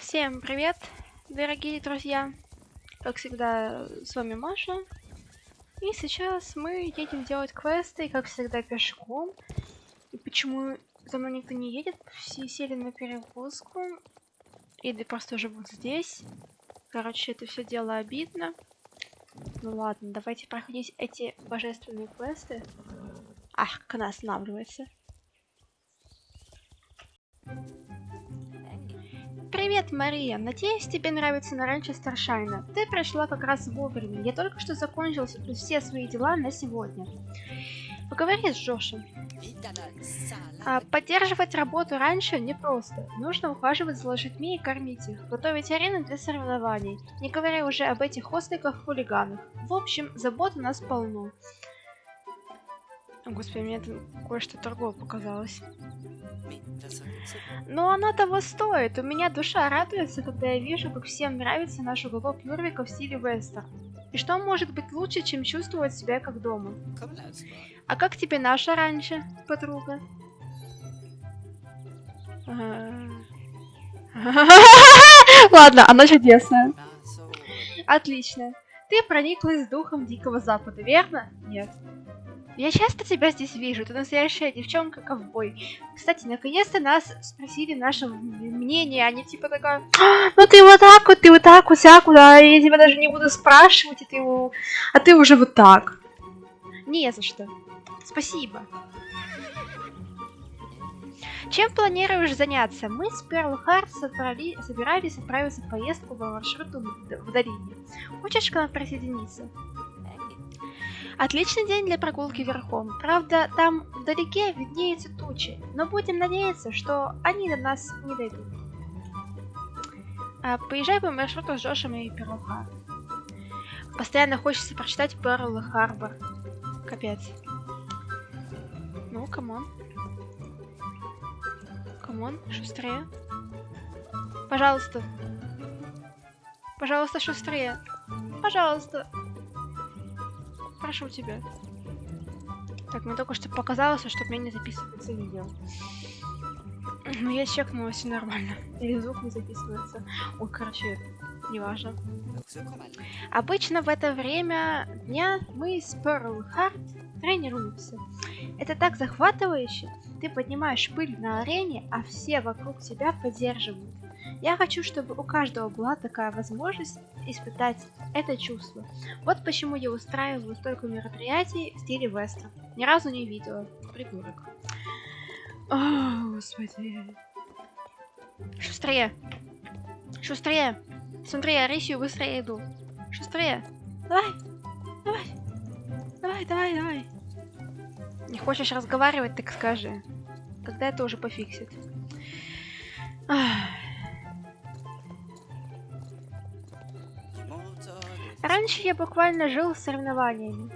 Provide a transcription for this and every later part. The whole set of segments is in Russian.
Всем привет, дорогие друзья! Как всегда, с вами Маша. И сейчас мы едем делать квесты, как всегда, пешком. И почему за мной никто не едет? Все сели на перевозку. Или просто живут здесь. Короче, это все дело обидно. Ну ладно, давайте проходить эти божественные квесты. Ах, как она останавливается. Мария. Надеюсь, тебе нравится на ранчо Старшайна. Ты пришла как раз вовремя. Я только что закончил все свои дела на сегодня. Поговори с Джошем. А, поддерживать работу раньше непросто. Нужно ухаживать за лошадьми и кормить их, готовить арены для соревнований, не говоря уже об этих осликах-хулиганах. В общем, забот у нас полно. Господи, мне это кое-что торгово показалось. Но она того стоит. У меня душа радуется, когда я вижу, как всем нравится наш уголок Юрвика в стиле вестер. И что может быть лучше, чем чувствовать себя как дома? А как тебе наша раньше, подруга? Ладно, она чудесная. Отлично. Ты прониклась духом Дикого Запада, верно? Нет. Я часто тебя здесь вижу, ты настоящая девчонка-ковбой. Кстати, наконец-то нас спросили наше мнение, они типа такая, «А, ну ты вот так вот, ты вот так вот, всяк куда, я тебя даже не буду спрашивать, и ты, а ты уже вот так. Не за что. Спасибо. Чем планируешь заняться? Мы с Перл Харт собирались отправиться в поездку по маршруту в долине. Хочешь к нам присоединиться? Отличный день для прогулки верхом. Правда, там вдалеке виднеются тучи, но будем надеяться, что они до нас не дойдут. А, поезжай по маршруту с Джошем и Перл Постоянно хочется прочитать Перл Харбор. Капец. Ну, come on. Come on, шустрее. Пожалуйста. Пожалуйста, шустрее. Пожалуйста. Прошу тебя. Так, мне только что показалось, что у меня не записывается видео. Ну, я чекнула, все нормально. Или звук не записывается. Ой, короче, неважно. Обычно в это время дня мы с Pearl Heart тренируемся. Это так захватывающе. Ты поднимаешь пыль на арене, а все вокруг тебя поддерживают. Я хочу, чтобы у каждого была такая возможность испытать это чувство. Вот почему я устраиваю столько мероприятий в стиле вестра. Ни разу не видела. Придурок. О, господи. Шустрее. Шустрее. Смотри, я рысью быстрее иду. Шустрее. Давай. Давай. Давай, давай, давай. Не хочешь разговаривать, так скажи. Когда это уже пофиксит. Ах. Раньше я буквально жил соревнованиями.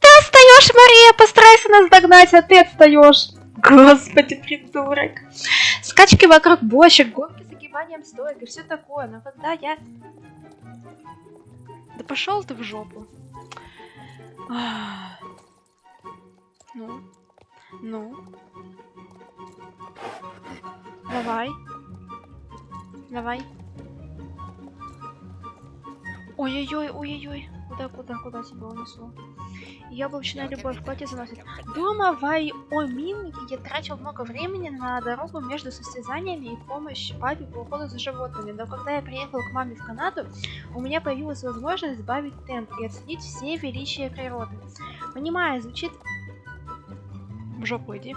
Ты отстаешь, Мария! Постарайся нас догнать, а ты отстаешь. Господи, придурок. Скачки вокруг бочек, гонки с огибанием стоек и все такое. Но когда я... Да пошел ты в жопу. Ну. Ну. Давай. Давай. Ой-ой-ой, ой-ой-ой. Куда, куда, куда тебя унесло? Яблочная любовь, платье заносит. Дома в Айоминге я тратил много времени на дорогу между состязаниями и помощь папе по уходу за животными. Но когда я приехал к маме в Канаду, у меня появилась возможность сбавить темп и оценить все величия природы. Понимаю, звучит... В жопу иди.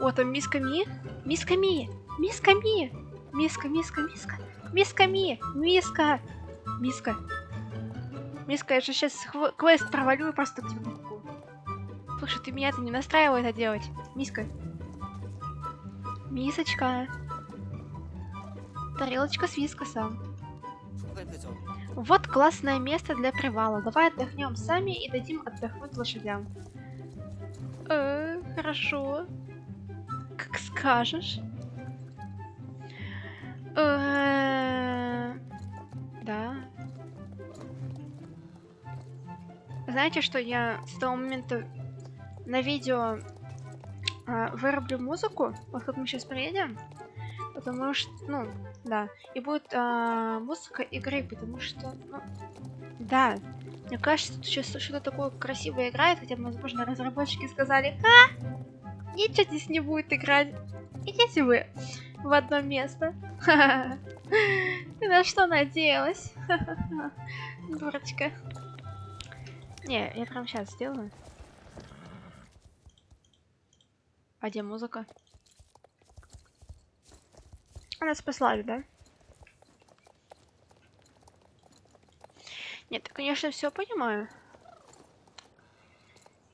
О, там миска Ми. Миска Ми! Миска Ми! Миска, миска, миска. Миска Ми! Миска! Миска. Миска, я же сейчас квест провалю и просто к тебе могу. Слушай, ты меня-то не настраивай это делать. Миска. Мисочка. Тарелочка с вискосом. Вот классное место для привала. Давай отдохнем сами и дадим отдохнуть лошадям. Э, хорошо. Как скажешь. Э, Знаете, что я с того момента на видео э, вырублю музыку? Вот как мы сейчас приедем. потому что, ну, да. И будет а, музыка игры, потому что, ну, да. Мне кажется, тут сейчас что-то такое красивое играет, хотя, возможно, разработчики сказали, а, ничего здесь не будет играть. Идите вы в одно место. На что надеялась? Дурочка. Не, я прям сейчас сделаю. А где музыка? Она спасла, да? Нет, конечно, все понимаю.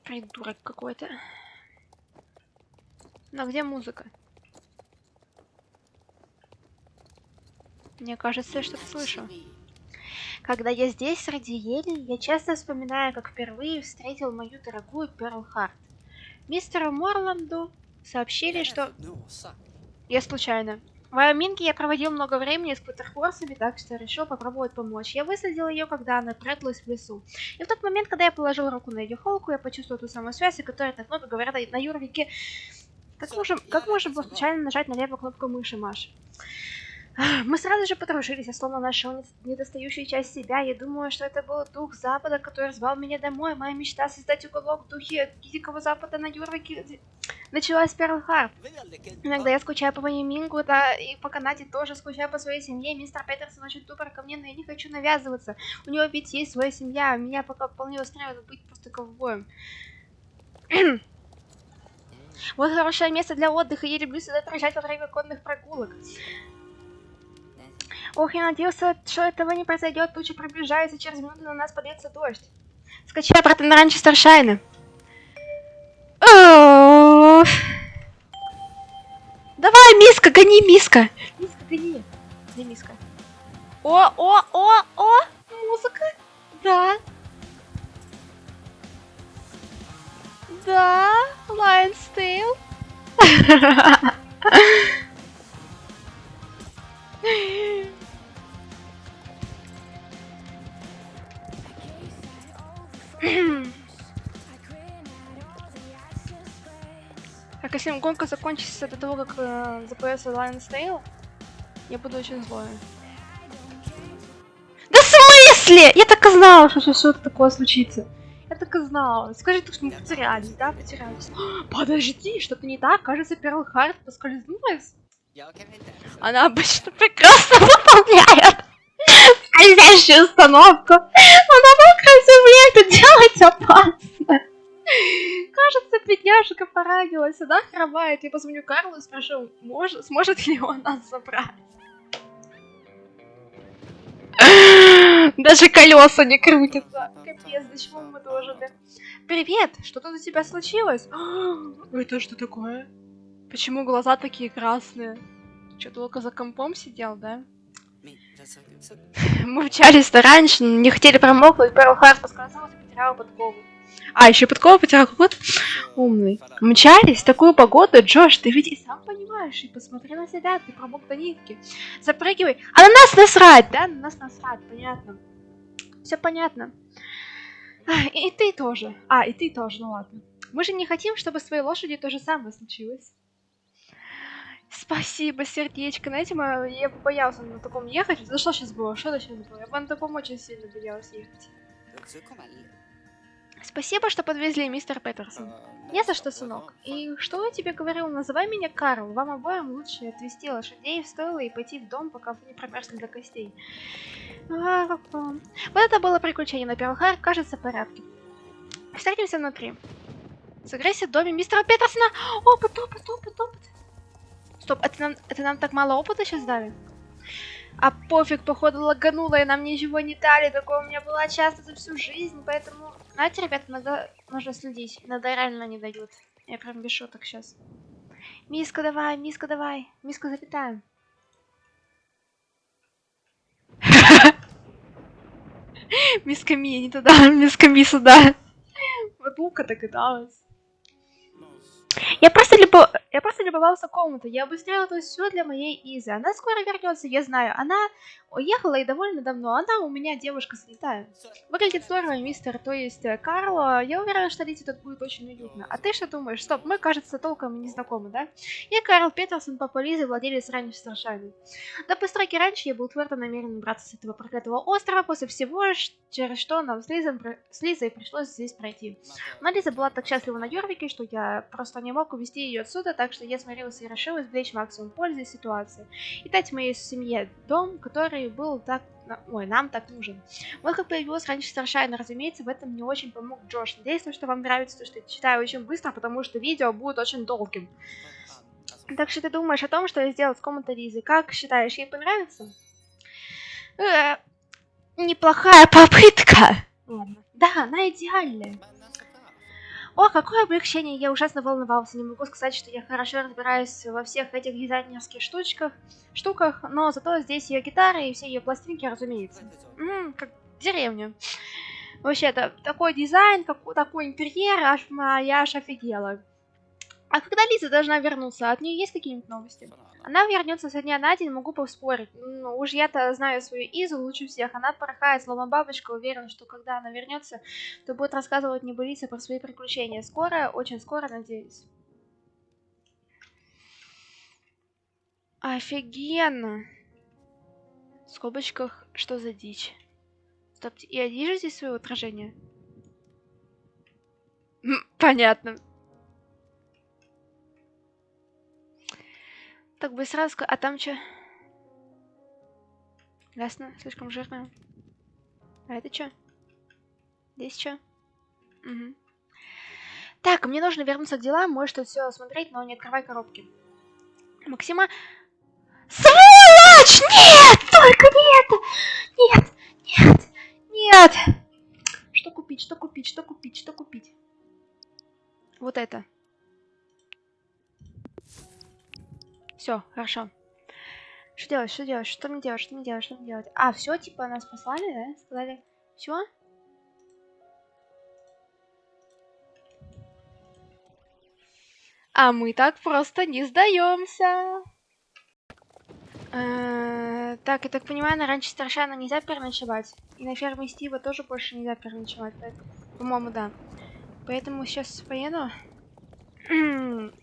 Придурок какой-то. Но где музыка? Мне кажется, я что-то слышу. Когда я здесь, среди ели, я часто вспоминаю, как впервые встретил мою дорогую Перл Харт. Мистеру Морланду сообщили, что... Я случайно. В Айоминге я проводил много времени с квотерхорсами, так что решил попробовать помочь. Я высадил ее, когда она пряталась в лесу. И в тот момент, когда я положил руку на ее холку, я почувствовал ту самую связь, о которой так много говорят на Юрвике. Как можно, как можно было случайно нажать на левую кнопку мыши, Маш? Мы сразу же подружились, я словно нашел недостающую часть себя. Я думаю, что это был дух Запада, который звал меня домой. Моя мечта создать уголок в духе Дикого Запада на Юрвике началась с Перл Харп. Иногда я скучаю по моему Мингу, да и по Канаде тоже скучаю по своей семье. Мистер Петерсон очень тупо ко мне, но я не хочу навязываться. У него ведь есть своя семья, меня пока вполне устраивает быть просто ковбоем. Вот хорошее место для отдыха, я люблю сюда приезжать во время конных прогулок. Ох, я надеялся, что этого не произойдет. Туча приближается, через минуту на нас польется дождь. Скачай обратно на ранчо Старшайна. Давай, миска, гони, миска. Миска, гони. Где миска? О, о, о, о, музыка. Да. Да, Lion's Tail. Так, если гонка закончится до того, как э, запоется Lion's Tail, я буду очень злой. Да в смысле? Я так и знала, что что-то такое случится. Я так и знала. Скажи, что мы потерялись, да? Потерялись. Подожди, что-то не так. Кажется, Перл Харт поскользнулась. Она обычно прекрасно выполняет скользящую установку. Но на земле это делать опасно. Кажется, бедняжка поранилась, она хромает. Я позвоню Карлу и спрошу, может, сможет ли он нас забрать. Даже колеса не крутятся. Капец, до чего мы дожили. Привет, что тут у тебя случилось? Это что такое? Почему глаза такие красные? Что, только за компом сидел, да? Мы вчались-то раньше, не хотели промокнуть, Перл Харт поскользнулась и потеряла подкову. А, еще подкова потерял вот умный. Мчались такую погоду, Джош, ты ведь и сам понимаешь, и посмотри на себя, ты промок до нитки. Запрыгивай. А на нас насрать, да? На нас насрать, понятно. Все понятно. А, и ты тоже. А, и ты тоже, ну ладно. Мы же не хотим, чтобы с твоей лошадью то же самое случилось. Спасибо, сердечко. Знаете, я боялся на таком ехать. За что сейчас было? Что сейчас было? Я бы на таком очень сильно боялась ехать. Спасибо, что подвезли, мистер Петерсон. Не за что, сынок. И что я тебе говорил? Называй меня Карл. Вам обоим лучше отвезти лошадей в стойло и пойти в дом, пока вы не промерзли до костей. Вот это было приключение на Перлхар, кажется, в порядке. Встретимся внутри. Сыграйся в доме мистера Петерсона. Опыт, опыт, опыт, опыт. Стоп, это нам, это нам так мало опыта сейчас дали? А пофиг, походу лагануло, и нам ничего не дали. Такое у меня было часто за всю жизнь, поэтому... Знаете, ребята, надо... нужно следить. Иногда реально не дают. Я прям без шуток сейчас. Миска, давай, миска, давай. Миска, залетаем. Миска Ми, не туда, миска Ми сюда. Вот Лука догадалась. Я просто любо... Я просто любовался комнатой. Я обустроила тут все для моей Изы. Она скоро вернется, я знаю. Она уехала и довольно давно. Она у меня девушка слетая. Выглядит здорово, мистер, то есть э, Карл. Я уверена, что Лизе тут будет очень уютно. А ты что думаешь? Стоп, мы, кажется, толком не знакомы, да? Я Карл Петерсон, папа Лизы, владелец ранних Старшами. До постройки раньше я был твердо намерен браться с этого проклятого острова после всего, через что нам с, Лизом, с Лизой пришлось здесь пройти. Но Лиза была так счастлива на Йорвике, что я просто не мог увезти ее отсюда, так что я смирился и решил извлечь максимум пользы из ситуации. И дать моей семье дом, который был так... Ой, нам так нужен. Вот как появилась раньше Старшайна, разумеется, в этом мне очень помог Джош. Надеюсь, что вам нравится то, что я читаю очень быстро, потому что видео будет очень долгим. Так что ты думаешь о том, что я сделал с комнатой Лизы? Как считаешь, ей понравится? Э, неплохая попытка. Ладно. Да, она идеальная. О, какое облегчение! Я ужасно волновался. Не могу сказать, что я хорошо разбираюсь во всех этих дизайнерских штучках, штуках, но зато здесь ее гитары и все ее пластинки, разумеется. Ммм, как деревня. Вообще-то, такой дизайн, как, такой интерьер, аж, я аж офигела. А когда Лиза должна вернуться? От нее есть какие-нибудь новости? Она вернется со дня на день, могу поспорить. Ну, уж я-то знаю свою Изу лучше всех. Она порхает, словно бабочка, уверена, что когда она вернется, то будет рассказывать небылицы про свои приключения. Скоро, очень скоро, надеюсь. Офигенно! В скобочках, что за дичь? Стоп, я вижу здесь свое отражение? Понятно. Так бы сразу А там что? Ясно, слишком жирно. А это что? Здесь что? Угу. Так, мне нужно вернуться к делам, может тут все осмотреть, но не открывай коробки. Максима... Сволочь! Нет! Только не это! Нет! Нет! Нет! Что купить? Что купить? Что купить? Что купить? Вот это. Все, хорошо. Что делать, что делать, что мне делать, что мне делать, что мне делать? А, все, типа нас послали, да? Сказали, все? А мы так просто не сдаемся. Э, так, я так понимаю, на раньше Старшана нельзя переночевать. И на ферме Стива тоже больше нельзя переночевать. По-моему, да. Поэтому сейчас поеду.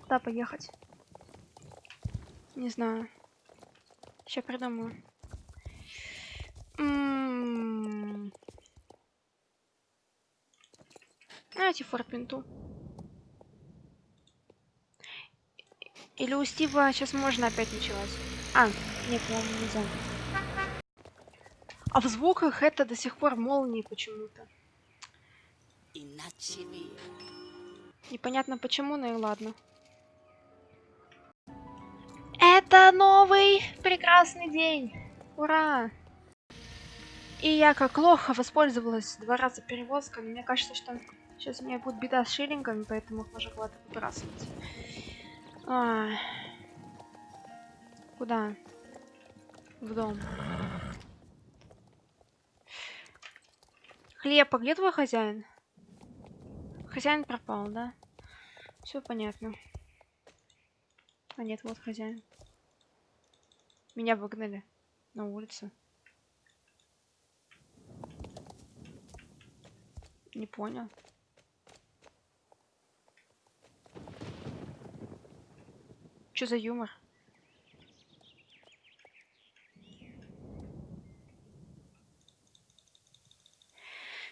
Куда поехать? Не знаю. Сейчас придумаю. М-м-м. Давайте форпинту. Или у Стива сейчас можно опять ночевать? А, нет, по-моему, нельзя. А в звуках это до сих пор молнии почему-то. Непонятно почему, но и ладно. Это новый прекрасный день. Ура! И я как лоха воспользовалась два раза перевозками. Мне кажется, что сейчас у меня будет беда с шиллингами, поэтому их нужно куда-то выбрасывать. А... Куда? В дом. Хлеб, а где твой хозяин? Хозяин пропал, да? Все понятно. А нет, вот хозяин. Меня выгнали на улице. Не понял. Что за юмор?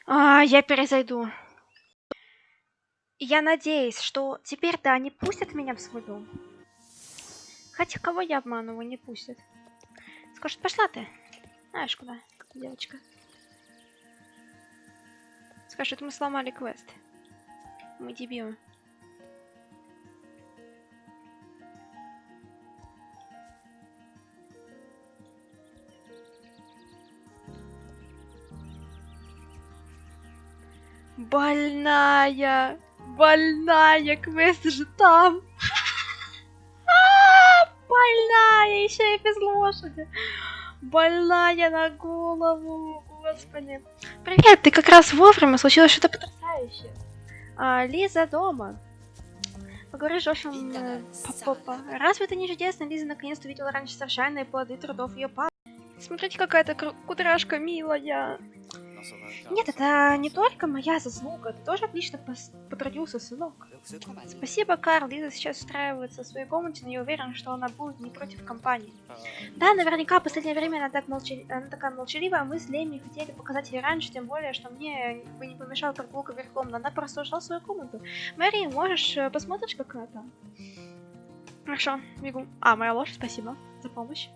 А, я перезайду. Я надеюсь, что теперь да, они пустят меня в свой дом. Хотя кого я обманываю, не пустят. Скажет, пошла ты. Знаешь куда, девочка. Скажет, мы сломали квест. Мы дебилы. Больная! Больная! Квест же там! Еще и без лошади. Больная на голову, господи. Привет, ты как раз вовремя, случилось что-то потрясающее. А, Лиза дома. поговори с Джошем э, Папа. Разве это не чудесно? Лиза наконец-то увидела раньше совершенные плоды трудов ее папы. Смотрите, какая-то кудряшка милая. Нет, это не только моя заслуга. Ты тоже отлично потрудился, сынок. Спасибо, Карл. Лиза сейчас устраивается в своей комнате, но я уверен, что она будет не против компании. Да, наверняка в последнее время она, так молча- она такая молчаливая, мы с Леми хотели показать ей раньше, тем более, что мне бы не помешала прогулка верхом, но она просто ушла в свою комнату. Мэри, можешь э, посмотришь, как это? Хорошо, бегу. А, моя лошадь, спасибо за помощь.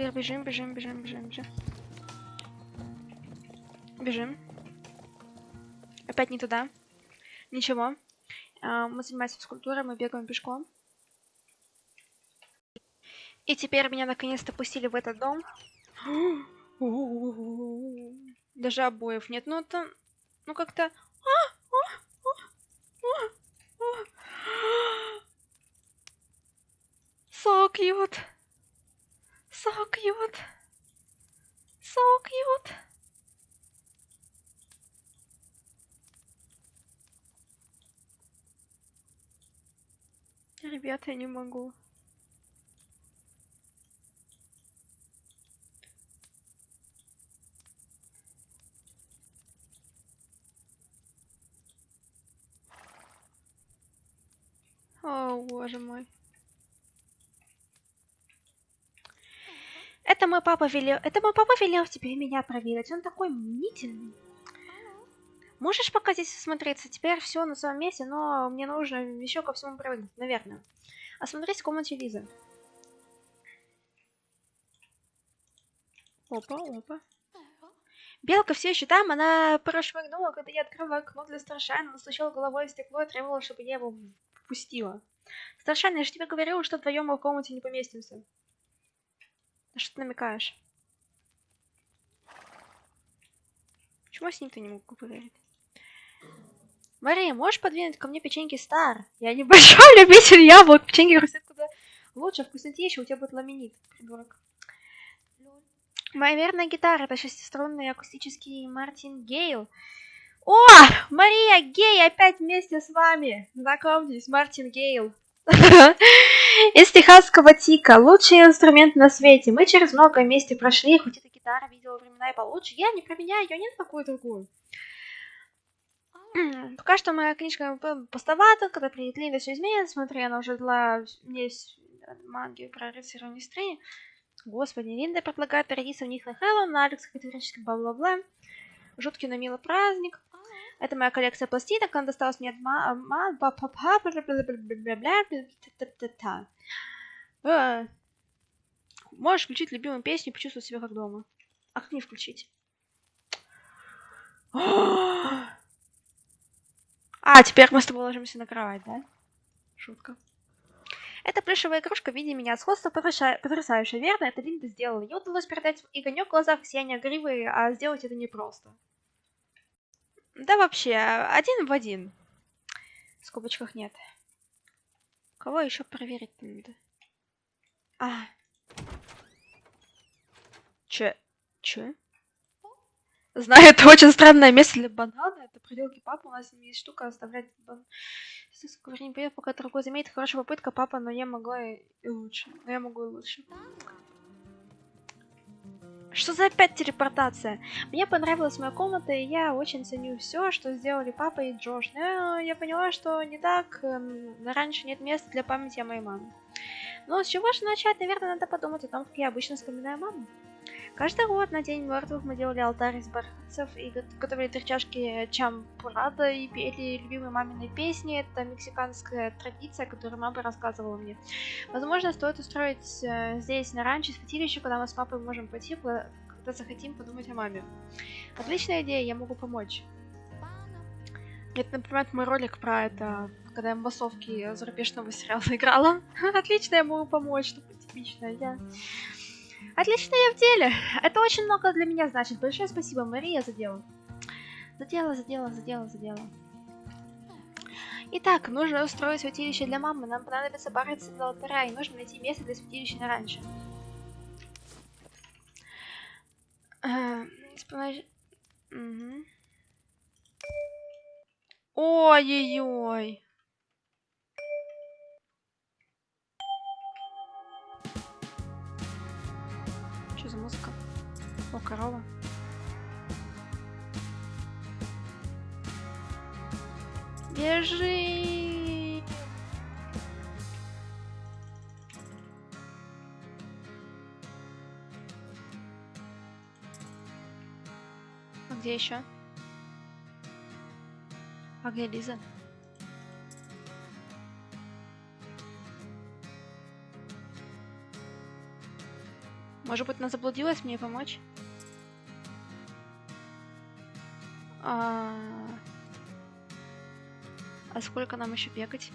Теперь бежим, бежим, бежим, бежим, бежим. Бежим. Опять не туда. Ничего. А, Мы занимаемся физкультурой, мы бегаем пешком. И теперь меня наконец-то пустили в этот дом. Даже обоев нет. Ну это... Ну как-то... So Ребята, я не могу. О, боже мой. Это мой папа велел... Это мой папа велел тебе меня проверить. Он такой мнительный. Можешь пока здесь осмотреться? Теперь все на своем месте, но мне нужно еще ко всему привыкнуть, наверное. Осмотрись в комнате Лизы. Опа, опа. Белка все еще там, она прошмыгнула, когда я открыла окно для Старшайна, настучала головой в стекло и требовала, чтобы я его впустила. Старшайн, я же тебе говорила, что вдвоем мы в комнате не поместимся. На что ты намекаешь? Почему с ним-то не могу поговорить? Мария, можешь подвинуть ко мне печеньки Стар? Я небольшой любитель яблок. Печеньки хрустят куда лучше, вкуснотища, у тебя будет ламинит, придурок. Моя верная гитара это шестиструнный акустический Мартин Гейл. О, Мария Гей опять вместе с вами. Знакомьтесь, Мартин Гейл. Из техасского тика. Лучший инструмент на свете. Мы через много вместе прошли, хоть эта гитара видела времена и получше. Я не променяю ее ни на какую другую. Пока что моя книжка пустовата, когда приедет Линда, все изменится. Смотри, она уже дала мне с- манги про рыцаря Мистрии. Господи, Линда предлагает перейти в них на Хэллоуин, на Алекс категорически бла-бла-бла. Жуткий, но милый праздник. Это моя коллекция пластинок, она досталась мне от ма... ма- па- па- па- бля-. Э, Можешь включить любимую песню и почувствовать себя как дома. А как не включить? А, теперь мы с тобой ложимся на кровать, да? Шутка. Эта плюшевая игрушка в виде меня сходство потрясающее, верно? Это Линда сделала. Ей удалось передать огонек в глазах, сияние гривы, а сделать это непросто. Да вообще, один в один. В скобочках нет. Кого еще проверить надо? А. Че? Че? Знаю, это очень странное место для банана. Это проделки папы. У нас есть штука оставлять бан... Говорю, не поеду, пока другой заметит. Хорошая попытка, папа, но я могла и, лучше. Но я могу и лучше. Что за опять телепортация? Мне понравилась моя комната, и я очень ценю все, что сделали папа и Джош. Но я поняла, что не так. эм, Раньше нет места для памяти о моей маме. Но с чего же начать? Наверное, надо подумать о том, как я обычно вспоминаю маму. Каждый год на День мертвых мы делали алтарь из бархатцев и го- готовили три чашки чампурада и пели любимые мамины песни. Это мексиканская традиция, которую мама рассказывала мне. Возможно, стоит устроить э, здесь на ранчо святилище, куда мы с папой можем пойти, когда захотим подумать о маме. Отличная идея, я могу помочь. Это напоминает мой ролик про это, когда я в массовке зарубежного сериала играла. Отлично, я могу помочь, что-то типичное. Я... Отлично, я в деле. Это очень много для меня значит. Большое спасибо, Мария, за дело. За дело, за дело, за дело, за дело. Итак, нужно устроить святилище для мамы. Нам понадобится бороться для алтаря, и нужно найти место для святилища на раньше. Э. Ой-ой-ой. Корова. Бежи! А где еще? А где Лиза? Может быть, она заблудилась, мне помочь? А... а сколько нам еще бегать?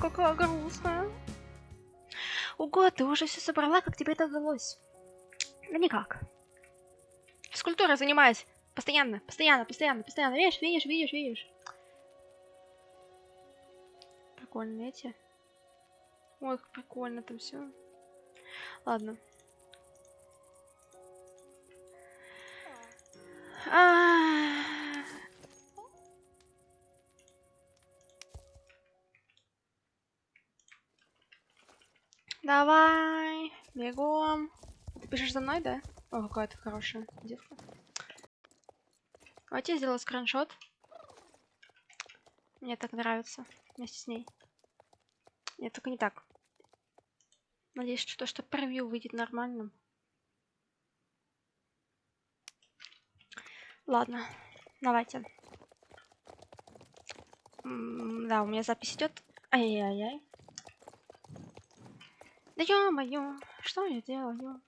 Какая грустная. Ого, ты уже все собрала, как тебе это удалось? Да никак. Физкультурой занимаюсь. Постоянно, постоянно, постоянно, постоянно. Видишь, видишь, видишь, видишь. Прикольно эти. Ой, как прикольно там все. Ладно. А, Давай, бегом. Ты пишешь за мной, да? О, какая ты хорошая девка. Давайте я сделаю скриншот. Мне так нравится вместе с ней. Нет, только не так. Надеюсь, что то, что превью выйдет нормальным. Ладно, давайте. М, Да, у меня запись идет. Ай-яй-яй. Да ё-моё, что я делаю?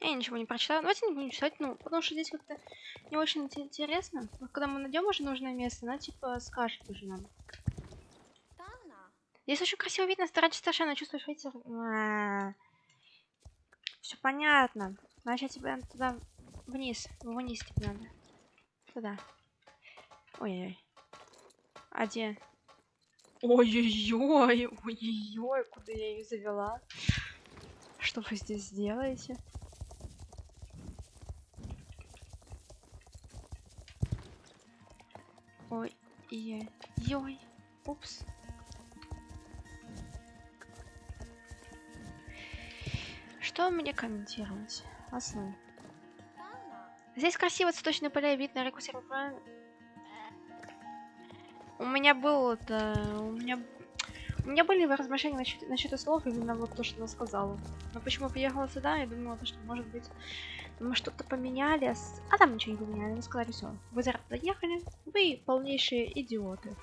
Я ничего не прочитала. Давайте не будем читать, ну, потому что здесь как-то не очень инте- интересно. Вот когда мы найдем уже нужное место, она типа скажет уже нам. Здесь очень красиво видно, старайтесь совершенно чувствуешь ветер. Все понятно. Значит, тебе надо туда вниз. Вниз тебе надо. Туда. Ой-ой. А где? Ой-ой-ой, ой-ой-ой, куда я ее завела? Что вы здесь делаете? Ой, ой, ой, упс. Что мне комментировать? Основы. Здесь красиво цветочные поля и вид на реку Серпан. У меня был это... У меня... У меня были размышления насчет, насчет слов, именно вот то, что она сказала. Но почему приехала сюда, я думала, то, что может быть мы что-то поменяли, а а там ничего не поменяли. Они сказали, все, вы зря вы полнейшие идиоты.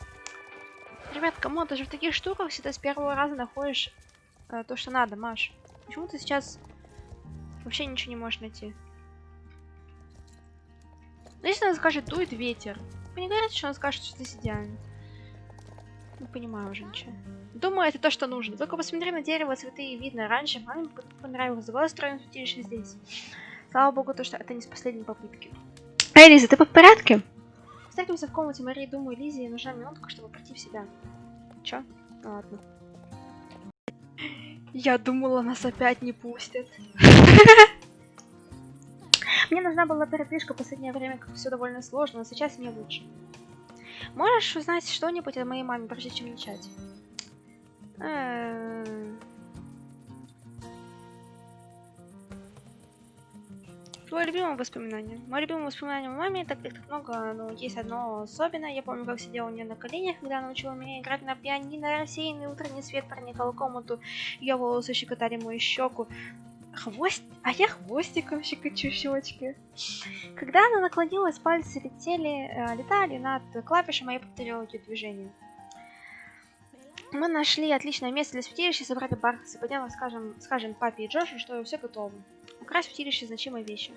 Ребят, кому даже в таких штуках всегда с первого раза находишь э, то, что надо, Маш. Почему ты сейчас вообще ничего не можешь найти? Ну, если она скажет, дует ветер. Вы не говорите, что она скажет, что здесь идеально. Не понимаю уже ничего. Думаю, это то, что нужно. Только посмотри на дерево, цветы видно. Раньше маме понравилось. Давай устроим святилище здесь. Слава богу, то, что это не с последней попытки. Эй, Лиза, ты в порядке? Встретимся в комнате Марии. Думаю, Лизе нужна минутка, чтобы прийти в себя. Чё? Ну, ладно. Я думала, нас опять не пустят. Мне нужна была передвижка в последнее время, как все довольно сложно, но сейчас мне лучше. Можешь узнать что-нибудь о моей маме, прежде чем начать? Эм. Твое любимое воспоминание. Мое любимое воспоминание о маме, так их так много, но есть одно особенное. Я помню, как сидела у нее на коленях, когда она учила меня играть на пианино, рассеянный утренний свет проникал в комнату, ее волосы щекотали мою щеку. Хвост... А я хвостиком щекочу щечки. Когда она наклонилась, пальцы летели, э, летали над клавишами, а я повторила эти движения. Мы нашли отличное место для святилища, собрали бархатцы, подняла, скажем, скажем папе и Джошу, что все готово. Украсть святилище значимые вещи.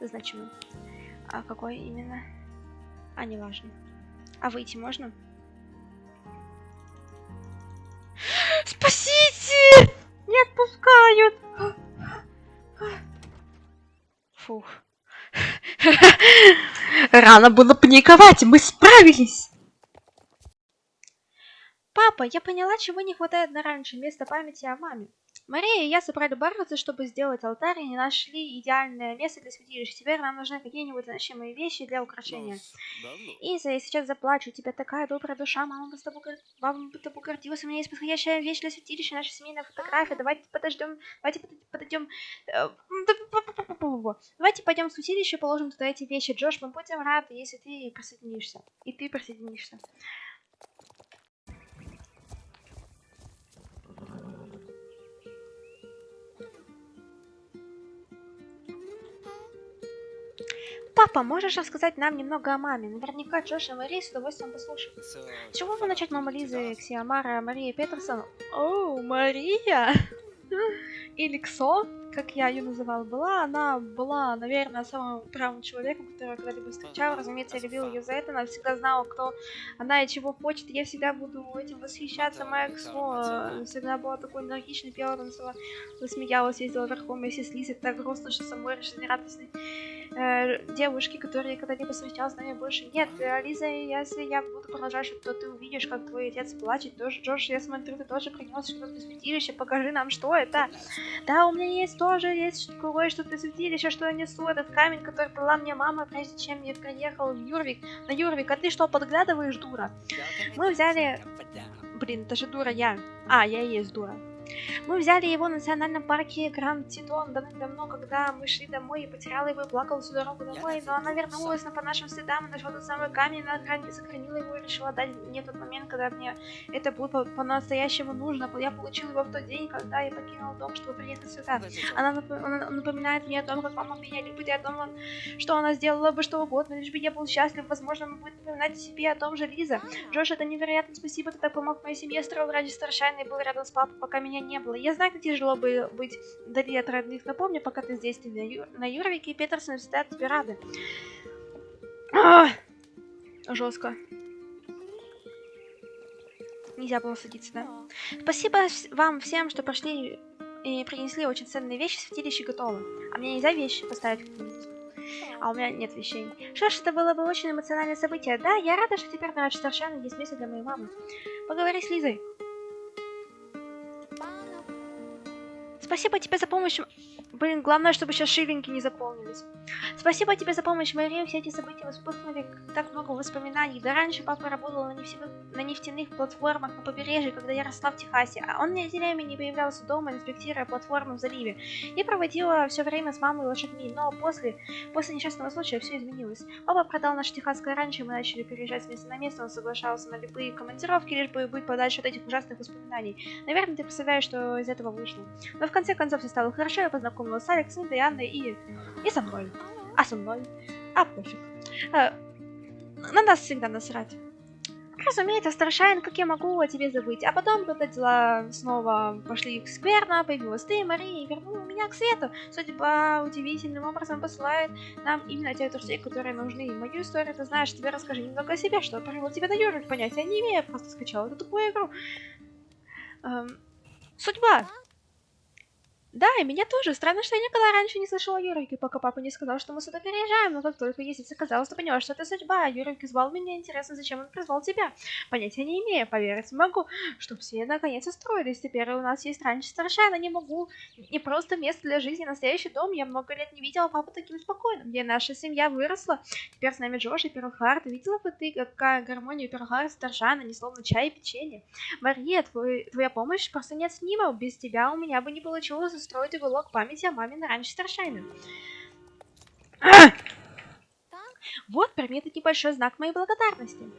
значимый. А какой именно? А, не важно. А выйти можно? Спасите! Не отпускают! Фух. Рано было паниковать, мы справились! Папа, я поняла, чего не хватает на раньше, место памяти о маме. Мария и я собрали бороться, чтобы сделать алтарь, и не нашли идеальное место для святилища. Теперь нам нужны какие-нибудь значимые вещи для украшения. Иза, я сейчас заплачу. У тебя такая добрая душа. Мама бы с тобой, мама бы тобой гордилась. У меня есть подходящая вещь для святилища, наша семейная фотография. Давайте подождем. Давайте подойдем. Давайте пойдем в святилище и положим туда эти вещи. Джош, мы будем рады, если ты присоединишься. И ты присоединишься. Папа, можешь рассказать нам немного о маме? Наверняка Джош и Мария с удовольствием послушают. С чего бы начать, мама Лизы, Ксиамара, Мария Петерсон? О, Мария! Или? Как я ее называла, была, она была, наверное, самым правым человеком, которого когда-либо встречала. Разумеется, я любила ее за это, она всегда знала, кто она и чего хочет. Я всегда буду этим восхищаться. Моя Ксо всегда была такой энергичной, пела, танцевала, засмеялась, ездила верхом, если с Лизой так грустно, что самой жизнерадостной э, девушки, которые когда-либо встречалась с нами больше нет. Э, Лиза, если я буду продолжать, то ты увидишь, как твой отец плачет. Тоже, Джош, я смотрю, ты тоже принес что-то из святилища, покажи нам, что это. Да, у меня есть тоже есть кое-что для святилища, что я несу. Этот камень, который дала мне мама, прежде чем я приехал в Юрвик. На Юрвик, а ты что, подглядываешь, дура? Мы взяли... Блин, это же дура я. А, я и есть дура. Мы взяли его в национальном парке Гранд Титон давно, когда мы шли домой, и потеряла его и плакала всю дорогу домой, но она вернулась на по нашим следам и нашла тот самый камень, она сохранила его и решила дать мне тот момент, когда мне это было по-настоящему нужно. Я получила его в тот день, когда я покинула дом, чтобы приехать сюда. Она напоминает мне о том, как мама меня любит, и о том, что она сделала бы что угодно, лишь бы я был счастлив. Возможно, она будет напоминать себе о том же Лиза. Джош, это невероятно спасибо, ты так помог моей семье, строил ради старшайна и был рядом с папой, пока меня не было. Я знаю, как тяжело бы быть вдали от родных. Напомню, пока ты здесь, ты на, Ю... на Юрвике и Петерсон всегда тебе рады. Жестко. Нельзя было садиться, да? Спасибо вам всем, что прошли и принесли очень ценные вещи. Святилище готово. А мне нельзя вещи поставить а у меня нет вещей. Что ж, это было бы очень эмоциональное событие. Да, я рада, что теперь на совершенно есть место для моей мамы. Поговори с Лизой. Спасибо тебе за помощь. Блин, главное, чтобы сейчас шиллинги не заполнились. Спасибо тебе за помощь, Мария. Все эти события вспыхнули так много воспоминаний. Да раньше папа работал на нефтяных, платформах на побережье, когда я росла в Техасе. А он неделями не появлялся дома, инспектируя платформы в заливе. Я проводила все время с мамой и лошадьми, но после, после несчастного случая все изменилось. Папа продал наше техасское раньше, мы начали переезжать с места на место, он соглашался на любые командировки, лишь бы быть подальше от этих ужасных воспоминаний. Наверное, ты представляешь, что из этого вышло. Но в конце концов все стало хорошо, я познакомилась с Алексом, Дианой и... и со мной. А со мной? А пофиг. А, на нас всегда насрать. Разумеется, Старшайн, как я могу о тебе забыть. А потом, когда дела снова пошли скверно, появилась ты, Мария, и вернула меня к свету. Судьба удивительным образом посылает нам именно тех друзей, которые нужны. Мою историю ты знаешь, тебе расскажи немного о себе, что привело тебя на Юрик, понятия не имею, просто скачала эту тупую игру. Эм, судьба. Да, и меня тоже. Странно, что я никогда раньше не слышала о Юрике, пока папа не сказал, что мы сюда переезжаем. Но как только Есица сказала, что поняла, что это судьба, Юрик звал меня. Интересно, зачем он призвал тебя? Понятия не имею, поверить могу, что все наконец устроились. Теперь у нас есть раньше совершенно не могу. Не просто место для жизни, настоящий дом. Я много лет не видела папу таким спокойным. Где наша семья выросла. Теперь с нами Джош и Перлхард. Видела бы ты, какая гармония Перлхард Старшана, не словно чай и печенье. Мария, твой, твоя помощь просто неоценима. Без тебя у меня бы не устроить уголок памяти о маме на раньше Старшайна. Вот, прими этот небольшой знак моей благодарности.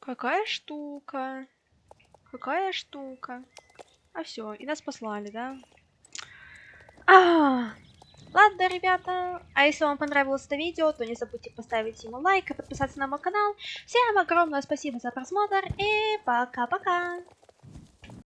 Какая штука. Какая штука. А все, и нас послали, да? А, Ладно, ребята, а если вам понравилось это видео, то не забудьте поставить ему лайк и подписаться на мой канал. Всем огромное спасибо за просмотр и пока-пока!